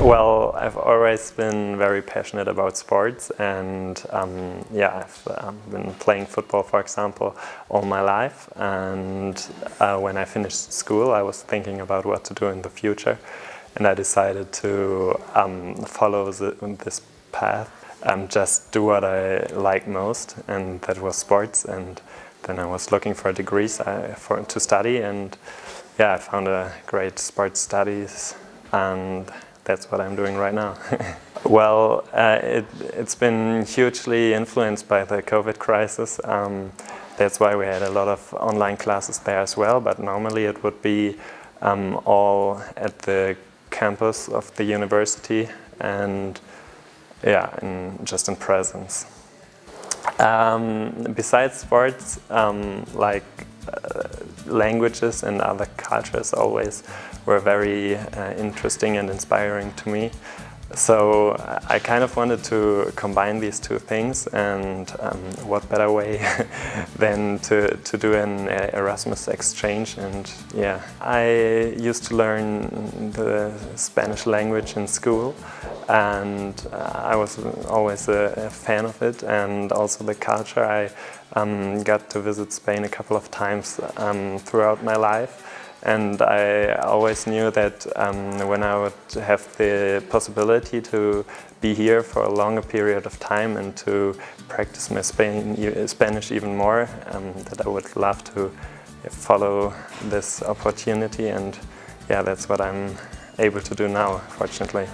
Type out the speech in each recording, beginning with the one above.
Well, I've always been very passionate about sports and um, yeah, I've um, been playing football, for example, all my life. And uh, when I finished school I was thinking about what to do in the future. And I decided to um, follow the, this path and just do what I like most and that was sports. And then I was looking for degrees uh, for, to study. And yeah, I found a great sports studies. And that's what I'm doing right now. well, uh, it, has been hugely influenced by the COVID crisis. Um, that's why we had a lot of online classes there as well, but normally it would be um, all at the campus of the university and yeah, in, just in presence. Um, besides sports, um, like uh, languages and other cultures always were very uh, interesting and inspiring to me. So I kind of wanted to combine these two things and um, what better way than to, to do an Erasmus exchange and yeah. I used to learn the Spanish language in school and uh, I was always a, a, fan of it and also the culture. I um, got to visit Spain a couple of times um, throughout my life and I always knew that um, when I would have the possibility to be here for a longer period of time and to practice my Spain, Spanish even more, um, that I would love to follow this opportunity and yeah, that's what I'm able to do now, fortunately.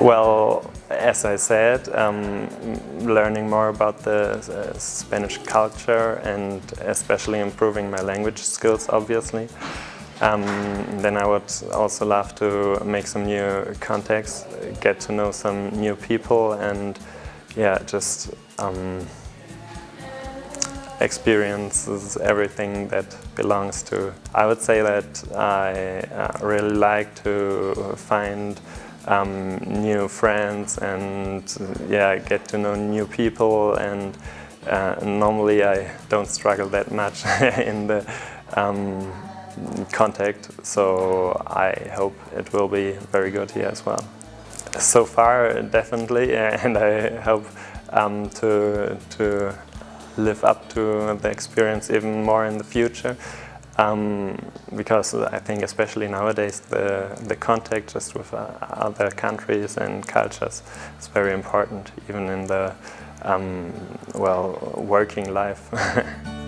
Well, as I said, um, learning more about the uh, Spanish culture and especially improving my language skills, obviously. Um, then I would also love to make some new contacts, get to know some new people and yeah, just um, experiences everything that belongs to. I would say that I uh, really like to find um, new friends and yeah, get to know new people and uh, normally I don't struggle that much in the um, contact, so I hope it will be very good here as well. So far, definitely, and I hope um, to, to live up to the experience even more in the future. Um, because I think especially nowadays the, the contact just with uh, other countries and cultures is very important even in the um, well working life.